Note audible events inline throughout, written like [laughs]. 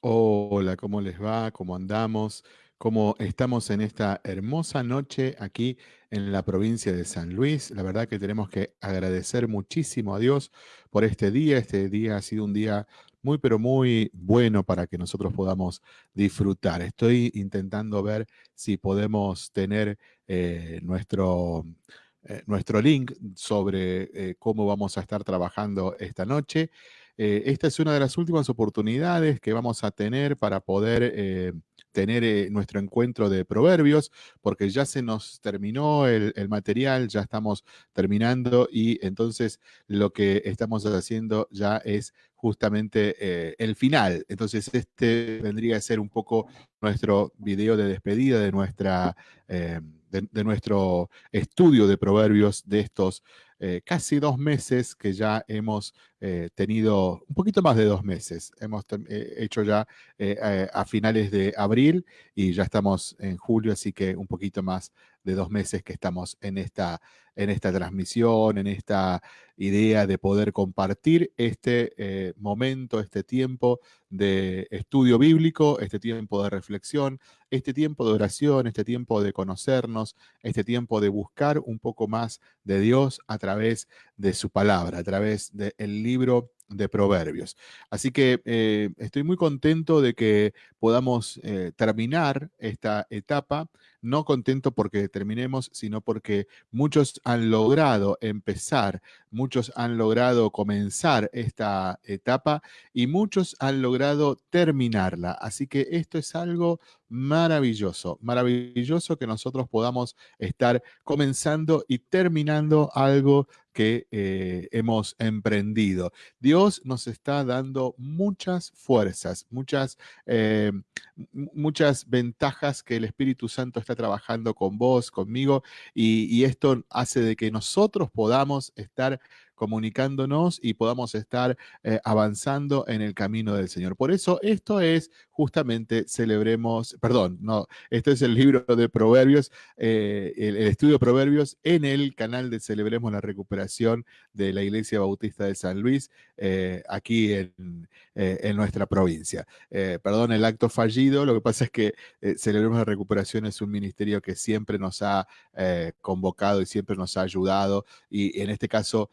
Hola, ¿cómo les va? ¿Cómo andamos? ¿Cómo estamos en esta hermosa noche aquí en la provincia de San Luis? La verdad que tenemos que agradecer muchísimo a Dios por este día. Este día ha sido un día muy, pero muy bueno para que nosotros podamos disfrutar. Estoy intentando ver si podemos tener eh, nuestro, eh, nuestro link sobre eh, cómo vamos a estar trabajando esta noche. Eh, esta es una de las últimas oportunidades que vamos a tener para poder eh, tener eh, nuestro encuentro de proverbios, porque ya se nos terminó el, material, ya estamos terminando y entonces lo que estamos haciendo ya es justamente el final. Entonces este vendría a ser un poco nuestro video de despedida de, nuestra, de nuestro estudio de proverbios de estos eh, casi dos meses que ya hemos eh, tenido, un poquito más de dos meses, hemos eh, hecho ya a finales de abril y ya estamos en julio, así que un poquito más de dos meses que estamos en esta, en esta transmisión, en esta idea de poder compartir este momento, este tiempo de estudio bíblico, este tiempo de reflexión, este tiempo de oración, este tiempo de conocernos, este tiempo de buscar un poco más de Dios a través de su palabra, a través del libro de Proverbios. Así que eh, estoy muy contento de que podamos eh, terminar esta etapa, no contento porque terminemos, sino porque muchos han logrado empezar, muchos han logrado comenzar esta etapa y muchos han logrado terminarla. Así que esto es algo maravilloso, maravilloso que nosotros podamos estar comenzando y terminando algo que eh, hemos emprendido. Dios nos está dando muchas fuerzas, muchas, eh, muchas ventajas que el Espíritu Santo está trabajando con vos, conmigo, y, y esto hace de que nosotros podamos estar comunicándonos y podamos estar eh, avanzando en el camino del Señor. Por eso esto es justamente celebremos, perdón, no, esto es el libro de Proverbios, eh, el, estudio de Proverbios en el canal de Celebremos la Recuperación de la Iglesia Bautista de San Luis, eh, aquí en, en, nuestra provincia. Perdón el acto fallido, lo que pasa es que Celebremos la Recuperación es un ministerio que siempre nos ha convocado y siempre nos ha ayudado y en este caso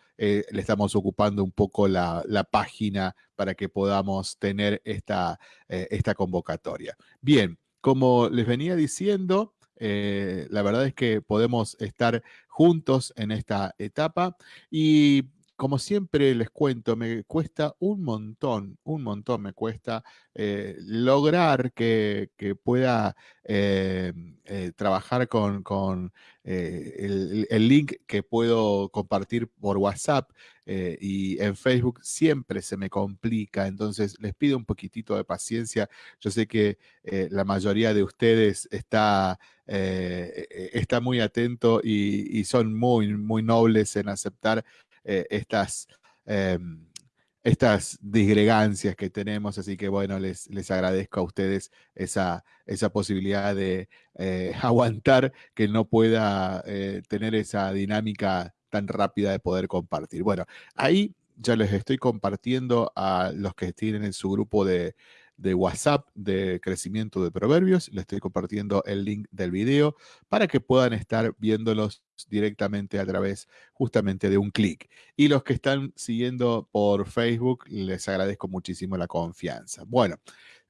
le estamos ocupando un poco la, la página para que podamos tener esta, eh, esta convocatoria. Bien, como les venía diciendo, eh, la verdad es que podemos estar juntos en esta etapa y como siempre les cuento, me cuesta un montón, un montón me cuesta eh, lograr que, pueda eh, eh, trabajar con, el, link que puedo compartir por WhatsApp y en Facebook siempre se me complica, entonces les pido un poquitito de paciencia. Yo sé que la mayoría de ustedes está, está muy atento y, y, son muy, muy nobles en aceptar estas estas disgregancias que tenemos, así que bueno, les, les agradezco a ustedes esa, esa posibilidad de eh, [laughs] aguantar que no pueda eh, tener esa dinámica tan rápida de poder compartir. Bueno, ahí ya les estoy compartiendo a los que tienen en su grupo de, de WhatsApp de crecimiento de proverbios. Les estoy compartiendo el link del video para que puedan estar viéndolos directamente a través justamente de un clic. Y los que están siguiendo por Facebook, les agradezco muchísimo la confianza. Bueno,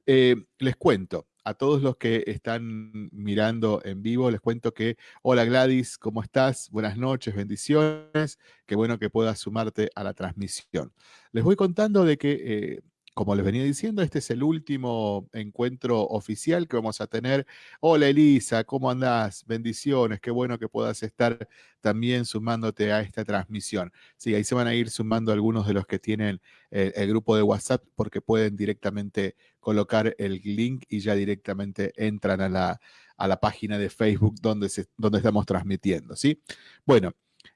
eh, les cuento a todos los que están mirando en vivo, les cuento que, hola Gladys, ¿cómo estás? Buenas noches, bendiciones. Qué bueno que puedas sumarte a la transmisión. Les voy contando de que eh, como les venía diciendo, este es el último encuentro oficial que vamos a tener. Hola Elisa, ¿cómo andás? Bendiciones, qué bueno que puedas estar también sumándote a esta transmisión. Sí, ahí se van a ir sumando algunos de los que tienen el, el grupo de WhatsApp porque pueden directamente colocar el link y ya directamente entran a la, a la página de Facebook donde, donde estamos transmitiendo, ¿sí? Bueno,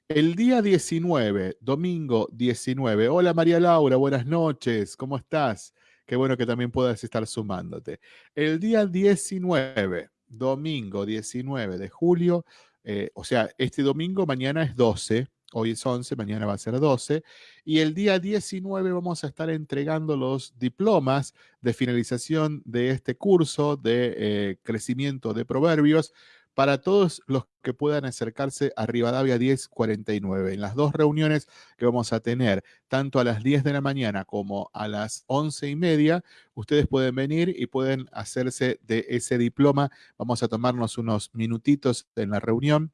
el día 19, domingo 19. Hola María Laura, buenas noches, ¿cómo estás? Qué bueno que también puedas estar sumándote. El día 19, domingo 19 de julio, eh, o sea, este domingo, mañana es 12, hoy es 11, mañana va a ser 12, y el día 19 vamos a estar entregando los diplomas de finalización de este curso de eh, crecimiento de proverbios para todos los que puedan acercarse a Rivadavia 1049. En las dos reuniones que vamos a tener, tanto a las 10 de la mañana como a las 11 y media, ustedes pueden venir y pueden hacerse de ese diploma. Vamos a tomarnos unos minutitos en la reunión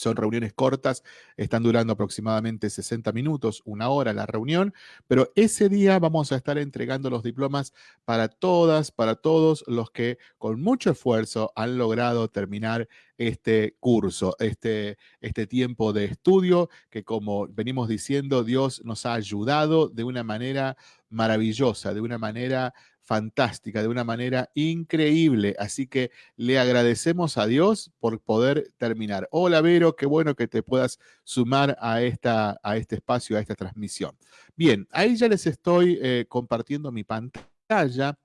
son reuniones cortas, están durando aproximadamente 60 minutos, una hora la reunión, pero ese día vamos a estar entregando los diplomas para todas, para todos los que con mucho esfuerzo han logrado terminar este curso, este, este tiempo de estudio que como venimos diciendo, Dios nos ha ayudado de una manera maravillosa, de una manera fantástica, de una manera increíble. Así que le agradecemos a Dios por poder terminar. Hola Vero, qué bueno que te puedas sumar a, esta, a este espacio, a esta transmisión. Bien, ahí ya les estoy eh, compartiendo mi pantalla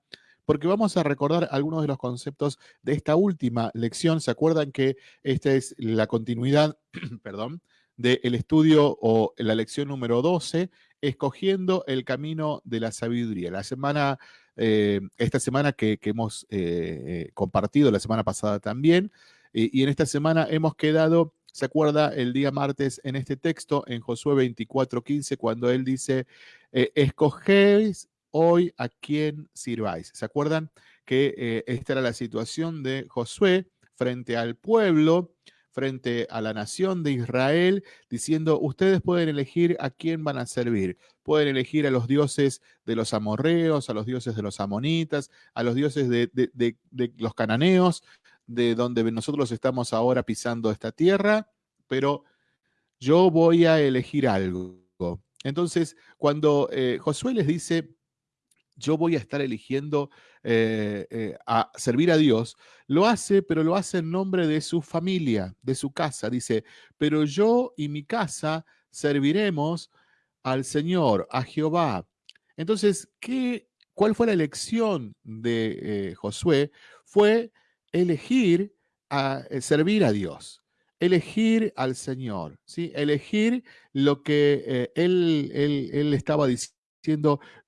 porque vamos a recordar algunos de los conceptos de esta última lección. ¿Se acuerdan que esta es la continuidad, [clears throat] perdón, del estudio o la lección número 12, escogiendo el camino de la sabiduría? La semana eh, esta semana que, hemos eh, compartido, la semana pasada también, y en esta semana hemos quedado, ¿se acuerda el día martes en este texto, en Josué 24:15, cuando él dice, eh, escogéis hoy a quién sirváis? ¿Se acuerdan que esta era la situación de Josué frente al pueblo? Frente a la nación de Israel, diciendo, ustedes pueden elegir a quién van a servir. Pueden elegir a los dioses de los amorreos, a los dioses de los amonitas, a los dioses de, los cananeos, de donde nosotros estamos ahora pisando esta tierra, pero yo voy a elegir algo. Entonces, cuando eh, Josué les dice, yo voy a estar eligiendo eh, eh, a servir a Dios, lo hace, pero lo hace en nombre de su familia, de su casa. Dice, pero yo y mi casa serviremos al Señor, a Jehová. Entonces, ¿qué, ¿cuál fue la elección de eh, Josué? Fue elegir a servir a Dios elegir al Señor, ¿sí? elegir lo que él, él, él, estaba diciendo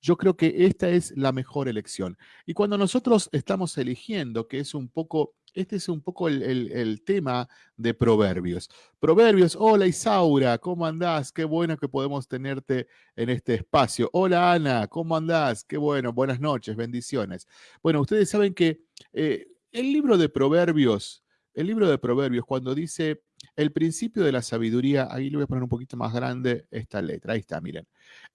yo creo que esta es la mejor elección. Y cuando nosotros estamos eligiendo, que es un poco, este es un poco el, tema de Proverbios. Proverbios, hola Isaura, ¿cómo andás? Qué bueno que podemos tenerte en este espacio. Hola Ana, ¿cómo andás? Qué bueno, buenas noches, bendiciones. Bueno, ustedes saben que eh, el libro de Proverbios, el libro de Proverbios, cuando dice el principio de la sabiduría, ahí le voy a poner un poquito más grande esta letra, ahí está, miren.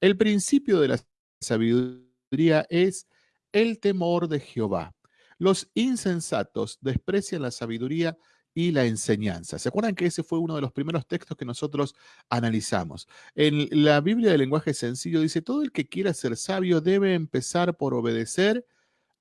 El principio de la sabiduría es el temor de Jehová. Los insensatos desprecian la sabiduría y la enseñanza. ¿Se acuerdan que ese fue uno de los primeros textos que nosotros analizamos? En la Biblia de lenguaje sencillo dice, todo el que quiera ser sabio debe empezar por obedecer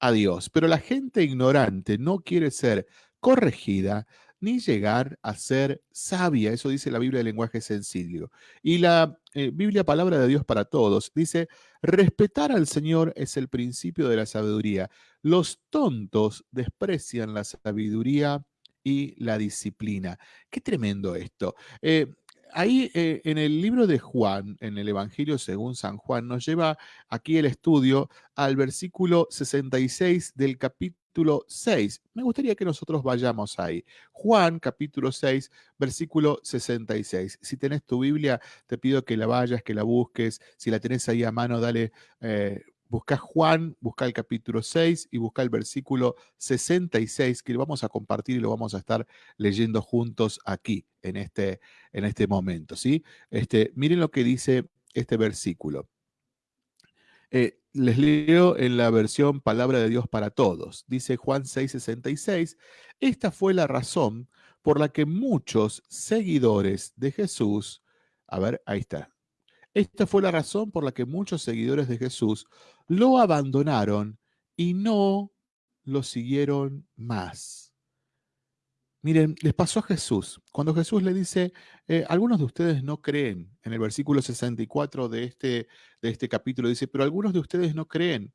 a Dios, pero la gente ignorante no quiere ser corregida ni llegar a ser sabia. Eso dice la Biblia de lenguaje sencillo. Y la eh, Biblia Palabra de Dios para Todos dice, respetar al Señor es el principio de la sabiduría. Los tontos desprecian la sabiduría y la disciplina. Qué tremendo esto. Eh, ahí eh, en el libro de Juan, en el Evangelio según San Juan, nos lleva aquí el estudio al versículo 66 del capítulo 6. Me gustaría que nosotros vayamos ahí. Juan capítulo 6, versículo 66. Si tenés tu Biblia, te pido que la vayas, que la busques. Si la tenés ahí a mano, dale eh, busca Juan, busca el capítulo 6 y busca el versículo 66 que lo vamos a compartir y lo vamos a estar leyendo juntos aquí en este, en este momento. ¿sí? Este, miren lo que dice este versículo. Eh, les leo en la versión Palabra de Dios para Todos. Dice Juan 6:66, esta fue la razón por la que muchos seguidores de Jesús, a ver, ahí está, esta fue la razón por la que muchos seguidores de Jesús lo abandonaron y no lo siguieron más. Miren, les pasó a Jesús. Cuando Jesús le dice, eh, algunos de ustedes no creen, en el versículo 64 de este, de este capítulo dice, pero algunos de ustedes no creen.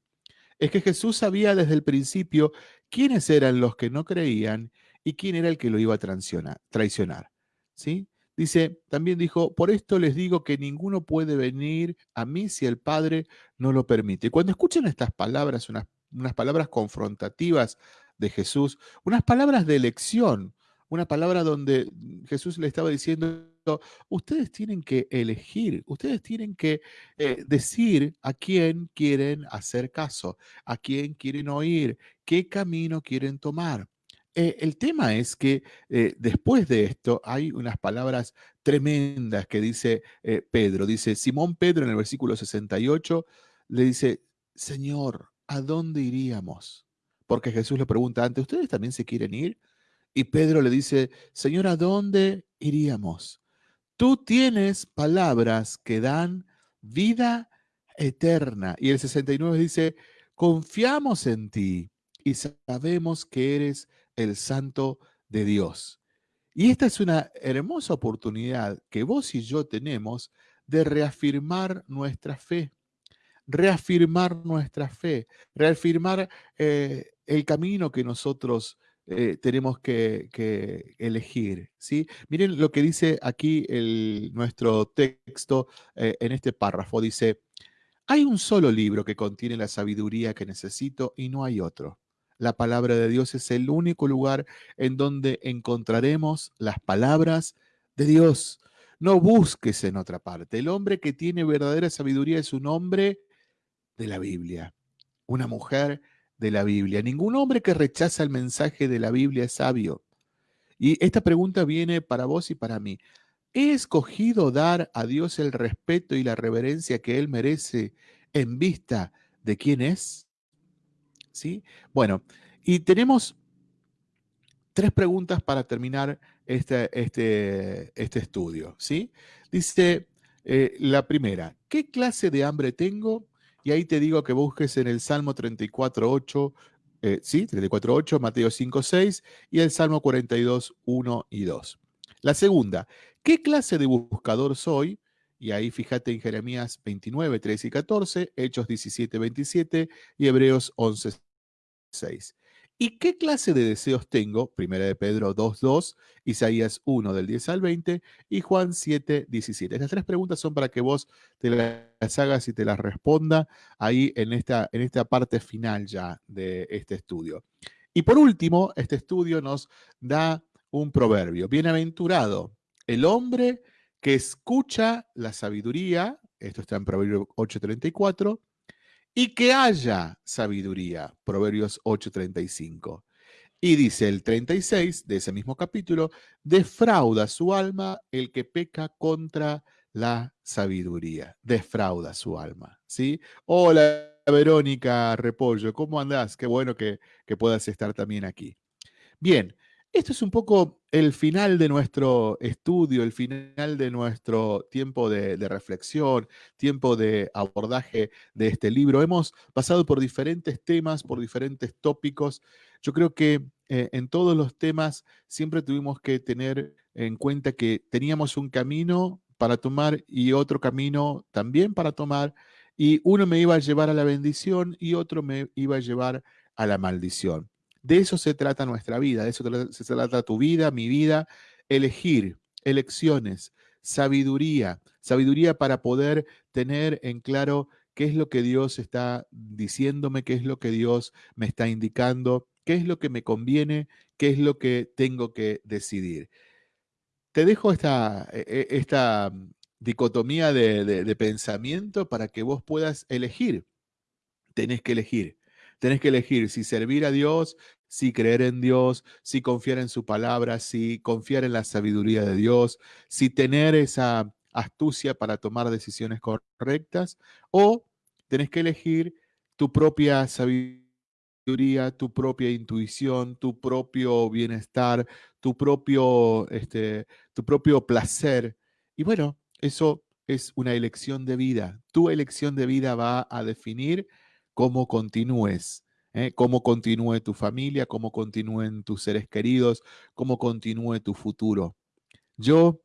Es que Jesús sabía desde el principio quiénes eran los que no creían y quién era el que lo iba a traicionar. ¿sí? Dice, también dijo, por esto les digo que ninguno puede venir a mí si el Padre no lo permite. Cuando escuchen estas palabras, unas, unas palabras confrontativas de Jesús, unas palabras de elección, una palabra donde Jesús le estaba diciendo, ustedes tienen que elegir, ustedes tienen que eh, decir a quién quieren hacer caso, a quién quieren oír, qué camino quieren tomar. Eh, el tema es que eh, después de esto hay unas palabras tremendas que dice Pedro. Dice, Simón Pedro en el versículo 68 le dice, Señor, ¿a dónde iríamos? Porque Jesús le pregunta antes, ¿ustedes también se quieren ir? Y Pedro le dice, Señor, ¿a dónde iríamos? Tú tienes palabras que dan vida eterna. Y el 69 dice, confiamos en ti y sabemos que eres el santo de Dios. Y esta es una hermosa oportunidad que vos y yo tenemos de reafirmar nuestra fe, reafirmar nuestra fe, reafirmar eh, el camino que nosotros eh, tenemos que, elegir. ¿sí? Miren lo que dice aquí el, nuestro texto eh, en este párrafo. Dice, hay un solo libro que contiene la sabiduría que necesito y no hay otro. La palabra de Dios es el único lugar en donde encontraremos las palabras de Dios. No busques en otra parte. El hombre que tiene verdadera sabiduría es un hombre de la Biblia, una mujer de la Biblia. Ningún hombre que rechaza el mensaje de la Biblia es sabio. Y esta pregunta viene para vos y para mí. ¿He escogido dar a Dios el respeto y la reverencia que Él merece en vista de quién es? ¿sí? Bueno, y tenemos tres preguntas para terminar este, este, este estudio, ¿sí? Dice eh, la primera, ¿qué clase de hambre tengo? Y ahí te digo que busques en el Salmo 34.8, eh, sí, 34.8, Mateo 5.6 y el Salmo 42.1 y 2. La segunda, ¿qué clase de buscador soy? Y ahí fíjate en Jeremías 29, 13 y 14, Hechos 17, 27 y Hebreos 11, 6. ¿Y qué clase de deseos tengo? Primera de Pedro 2.2, Isaías 1 del 10 al 20 y Juan 7, 17. Estas tres preguntas son para que vos te las hagas y te las responda ahí en esta, en esta parte final ya de este estudio. Y por último, este estudio nos da un proverbio. Bienaventurado el hombre que escucha la sabiduría, esto está en Proverbio 8.34, y que haya sabiduría. Proverbios 8:35. Y dice el 36 de ese mismo capítulo, defrauda su alma el que peca contra la sabiduría. Defrauda su alma, ¿sí? Hola, Verónica Repollo, ¿cómo andás? Qué bueno que, que puedas estar también aquí. Bien, esto es un poco el final de nuestro estudio, el final de nuestro tiempo de, reflexión, tiempo de abordaje de este libro. Hemos pasado por diferentes temas, por diferentes tópicos. Yo creo que eh, en todos los temas siempre tuvimos que tener en cuenta que teníamos un camino para tomar y otro camino también para tomar, y uno me iba a llevar a la bendición y otro me iba a llevar a la maldición. De eso se trata nuestra vida, de eso se trata tu vida, mi vida, elegir, elecciones, sabiduría, sabiduría para poder tener en claro qué es lo que Dios está diciéndome, qué es lo que Dios me está indicando, qué es lo que me conviene, qué es lo que tengo que decidir. Te dejo esta, e, e, esta dicotomía de, de pensamiento para que vos puedas elegir. Tenés que elegir. Tenés que elegir si servir a Dios, si creer en Dios, si confiar en su palabra, si confiar en la sabiduría de Dios, si tener esa astucia para tomar decisiones correctas, o tenés que elegir tu propia sabiduría, tu propia intuición, tu propio bienestar, tu propio, este, tu propio placer. Y bueno, eso es una elección de vida. Tu elección de vida va a definir cómo continúes ¿eh? cómo continúe tu familia, cómo continúen tus seres queridos, cómo continúe tu futuro. Yo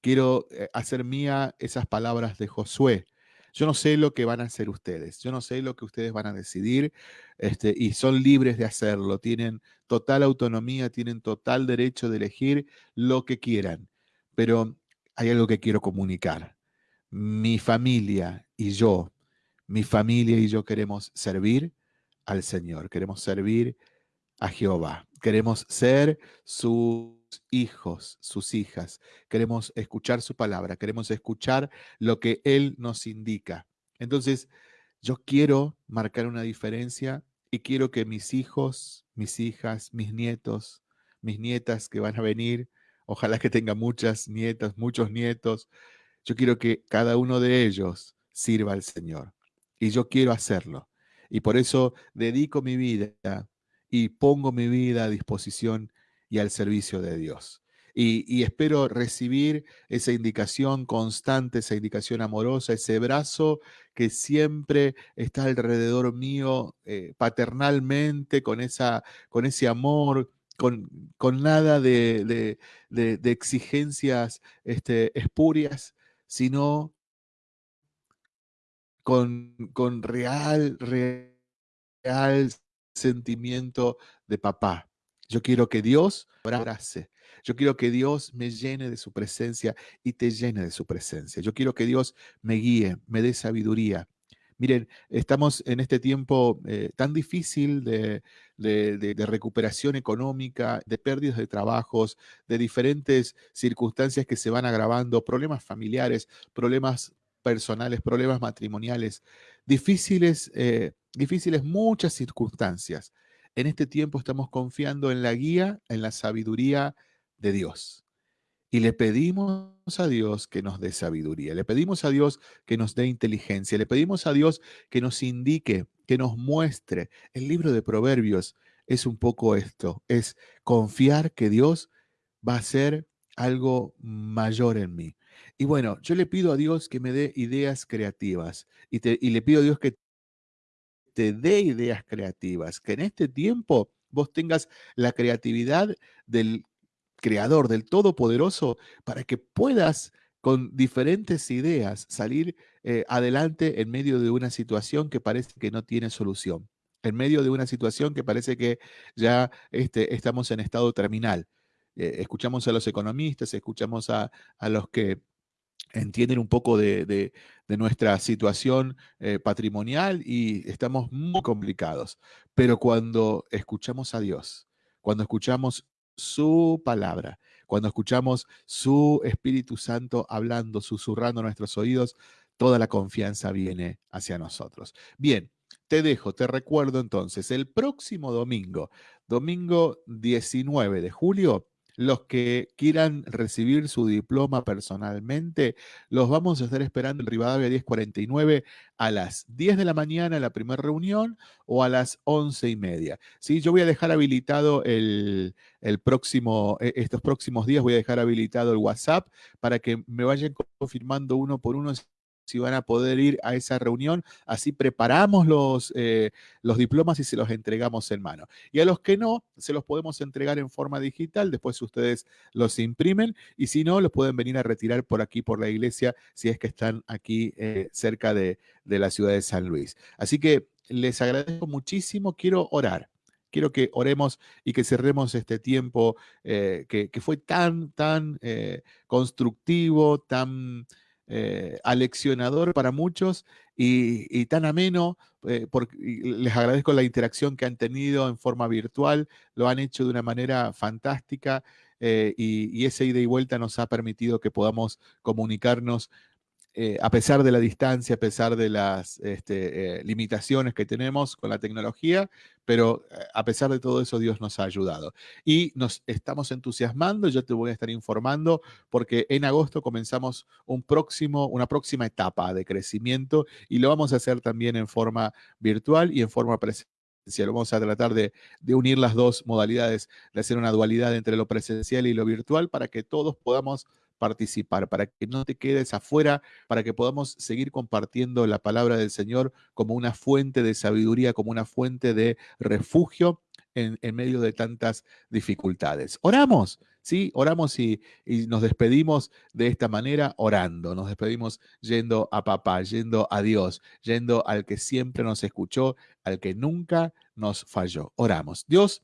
quiero eh, hacer mía esas palabras de Josué. Yo no sé lo que van a hacer ustedes, yo no sé lo que ustedes van a decidir este, y son libres de hacerlo, tienen total autonomía, tienen total derecho de elegir lo que quieran. Pero hay algo que quiero comunicar. Mi familia y yo, mi familia y yo queremos servir al Señor, queremos servir a Jehová, queremos ser sus hijos, sus hijas, queremos escuchar su palabra, queremos escuchar lo que Él nos indica. Entonces, yo quiero marcar una diferencia y quiero que mis hijos, mis hijas, mis nietos, mis nietas que van a venir, ojalá que tenga muchas nietas, muchos nietos, yo quiero que cada uno de ellos sirva al Señor. Y yo quiero hacerlo. Y por eso dedico mi vida y pongo mi vida a disposición y al servicio de Dios. Y, espero recibir esa indicación constante, esa indicación amorosa, ese brazo que siempre está alrededor mío eh, paternalmente, con, esa, con ese amor, con, con nada de, exigencias este, espurias, sino con, con real, real sentimiento de papá. Yo quiero que Dios abrace. Yo quiero que Dios me llene de su presencia y te llene de su presencia. Yo quiero que Dios me guíe, me dé sabiduría. Miren, estamos en este tiempo eh, tan difícil de, de, recuperación económica, de pérdidas de trabajos, de diferentes circunstancias que se van agravando, problemas familiares, problemas personales, problemas matrimoniales, difíciles, eh, difíciles muchas circunstancias. En este tiempo estamos confiando en la guía, en la sabiduría de Dios. Y le pedimos a Dios que nos dé sabiduría, le pedimos a Dios que nos dé inteligencia, le pedimos a Dios que nos indique, que nos muestre. El libro de Proverbios es un poco esto, es confiar que Dios va a hacer algo mayor en mí. Y bueno, yo le pido a Dios que me dé ideas creativas y, y le pido a Dios que te dé ideas creativas, que en este tiempo vos tengas la creatividad del creador, del todopoderoso, para que puedas con diferentes ideas salir eh, adelante en medio de una situación que parece que no tiene solución, en medio de una situación que parece que ya este, estamos en estado terminal. Eh, escuchamos a los economistas, escuchamos a, a los que entienden un poco de, nuestra situación eh, patrimonial y estamos muy complicados. Pero cuando escuchamos a Dios, cuando escuchamos su palabra, cuando escuchamos su Espíritu Santo hablando, susurrando nuestros oídos, toda la confianza viene hacia nosotros. Bien, te dejo, te recuerdo entonces, el próximo domingo, domingo 19 de julio, los que quieran recibir su diploma personalmente, los vamos a estar esperando en Rivadavia 1049 a las 10 de la mañana, la primera reunión, o a las 11 y media. ¿Sí? Yo voy a dejar habilitado el, el próximo, e, estos próximos días, voy a dejar habilitado el WhatsApp para que me vayan confirmando uno por uno si van a poder ir a esa reunión. Así preparamos los, eh, los diplomas y se los entregamos en mano. Y a los que no, se los podemos entregar en forma digital. Después ustedes los imprimen y si no, los pueden venir a retirar por aquí, por la iglesia, si es que están aquí eh, cerca de, la ciudad de San Luis. Así que les agradezco muchísimo. Quiero orar. Quiero que oremos y que cerremos este tiempo eh, que, fue tan, tan constructivo, tan eh, aleccionador para muchos y, tan ameno. Eh, porque les agradezco la interacción que han tenido en forma virtual, lo han hecho de una manera fantástica eh, y, y esa ida y vuelta nos ha permitido que podamos comunicarnos eh, a pesar de la distancia, a pesar de las este, eh, limitaciones que tenemos con la tecnología, pero eh, a pesar de todo eso, Dios nos ha ayudado. Y nos estamos entusiasmando, yo te voy a estar informando, porque en agosto comenzamos un próximo, una próxima etapa de crecimiento y lo vamos a hacer también en forma virtual y en forma presencial. Vamos a tratar de, de, unir las dos modalidades, de hacer una dualidad entre lo presencial y lo virtual para que todos podamos participar, para que no te quedes afuera, para que podamos seguir compartiendo la palabra del Señor como una fuente de sabiduría, como una fuente de refugio en, medio de tantas dificultades. Oramos, ¿sí? Oramos y, y, nos despedimos de esta manera orando, nos despedimos yendo a papá, yendo a Dios, yendo al que siempre nos escuchó, al que nunca nos falló. Oramos. Dios,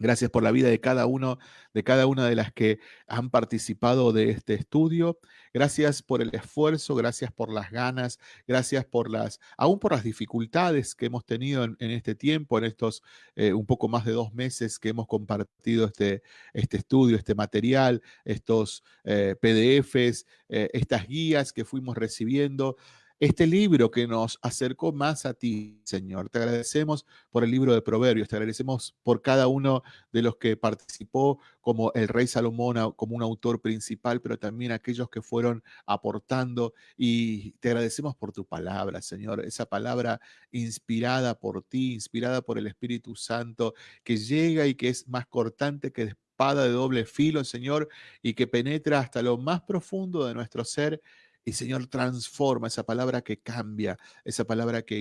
Gracias por la vida de cada uno, de cada una de las que han participado de este estudio. Gracias por el esfuerzo, gracias por las ganas, gracias por las, aún por las dificultades que hemos tenido en, este tiempo, en estos eh, un poco más de dos meses que hemos compartido este, este estudio, este material, estos eh, PDFs, eh, estas guías que fuimos recibiendo este libro que nos acercó más a ti, Señor. Te agradecemos por el libro de Proverbios, te agradecemos por cada uno de los que participó como el rey Salomón, como un autor principal, pero también aquellos que fueron aportando. Y te agradecemos por tu palabra, Señor, esa palabra inspirada por ti, inspirada por el Espíritu Santo, que llega y que es más cortante que espada de doble filo, Señor, y que penetra hasta lo más profundo de nuestro ser y Señor, transforma esa palabra que cambia, esa palabra que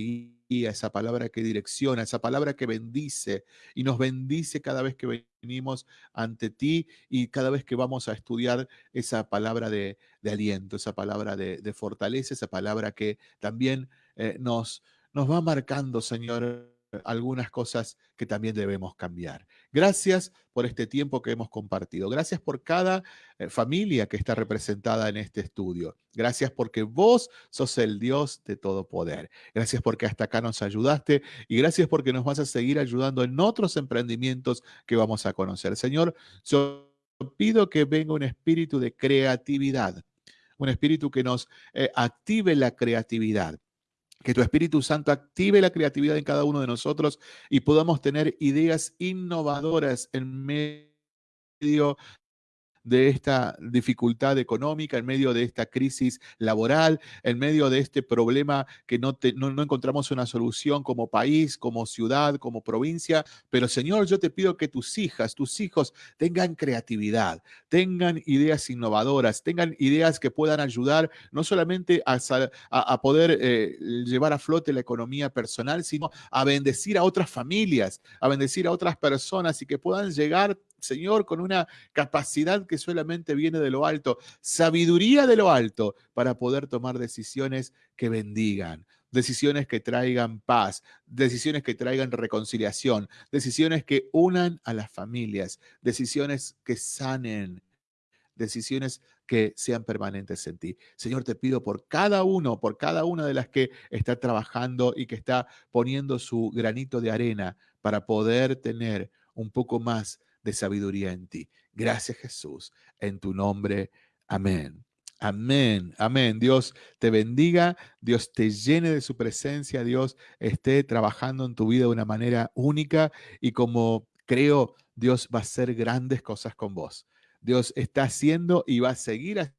guía, esa palabra que direcciona, esa palabra que bendice y nos bendice cada vez que venimos ante ti y cada vez que vamos a estudiar esa palabra de, aliento, esa palabra de, fortaleza, esa palabra que también eh, nos, nos va marcando, Señor, algunas cosas que también debemos cambiar. Gracias por este tiempo que hemos compartido. Gracias por cada eh, familia que está representada en este estudio. Gracias porque vos sos el Dios de todo poder. Gracias porque hasta acá nos ayudaste y gracias porque nos vas a seguir ayudando en otros emprendimientos que vamos a conocer. Señor, yo pido que venga un espíritu de creatividad, un espíritu que nos eh, active la creatividad que tu Espíritu Santo active la creatividad en cada uno de nosotros y podamos tener ideas innovadoras en medio de esta dificultad económica, en medio de esta crisis laboral, en medio de este problema que no, no, encontramos una solución como país, como ciudad, como provincia. Pero Señor, yo te pido que tus hijas, tus hijos tengan creatividad, tengan ideas innovadoras, tengan ideas que puedan ayudar no solamente a, a, poder eh, llevar a flote la economía personal, sino a bendecir a otras familias, a bendecir a otras personas y que puedan llegar Señor, con una capacidad que solamente viene de lo alto, sabiduría de lo alto, para poder tomar decisiones que bendigan, decisiones que traigan paz, decisiones que traigan reconciliación, decisiones que unan a las familias, decisiones que sanen, decisiones que sean permanentes en ti. Señor, te pido por cada uno, por cada una de las que está trabajando y que está poniendo su granito de arena para poder tener un poco más de sabiduría en ti. Gracias Jesús, en tu nombre. Amén. Amén, amén. Dios te bendiga, Dios te llene de su presencia, Dios esté trabajando en tu vida de una manera única y como creo, Dios va a hacer grandes cosas con vos. Dios está haciendo y va a seguir haciendo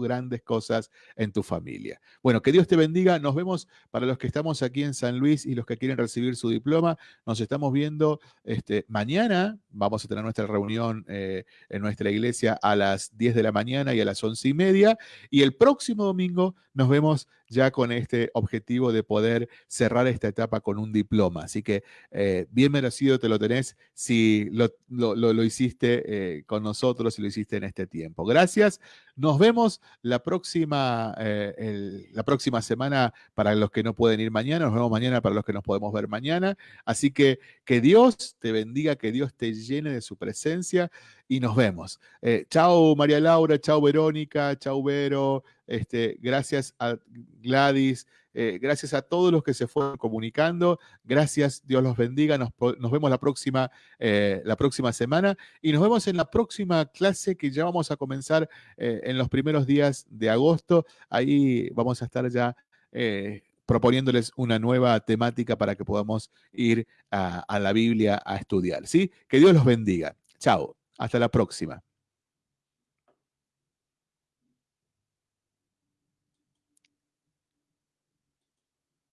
grandes cosas en tu familia. Bueno, que Dios te bendiga. Nos vemos para los que estamos aquí en San Luis y los que quieren recibir su diploma. Nos estamos viendo este, mañana. Vamos a tener nuestra reunión eh, en nuestra iglesia a las 10 de la mañana y a las 11 y media. Y el próximo domingo nos vemos ya con este objetivo de poder cerrar esta etapa con un diploma. Así que eh, bien merecido te lo tenés si lo, hiciste eh, con nosotros, si lo hiciste en este tiempo. Gracias. Nos vemos la próxima, eh, la próxima semana para los que no pueden ir mañana. Nos vemos mañana para los que nos podemos ver mañana. Así que que Dios te bendiga, que Dios te llene de su presencia y nos vemos. Eh, chao María Laura, chao Verónica, chao Vero, este, gracias a Gladys, eh, gracias a todos los que se fueron comunicando, gracias, Dios los bendiga, nos, vemos la próxima, eh, la próxima semana y nos vemos en la próxima clase que ya vamos a comenzar en los primeros días de agosto, ahí vamos a estar ya proponiéndoles una nueva temática para que podamos ir a, a la Biblia a estudiar, ¿sí? Que Dios los bendiga. Chao. Hasta la próxima.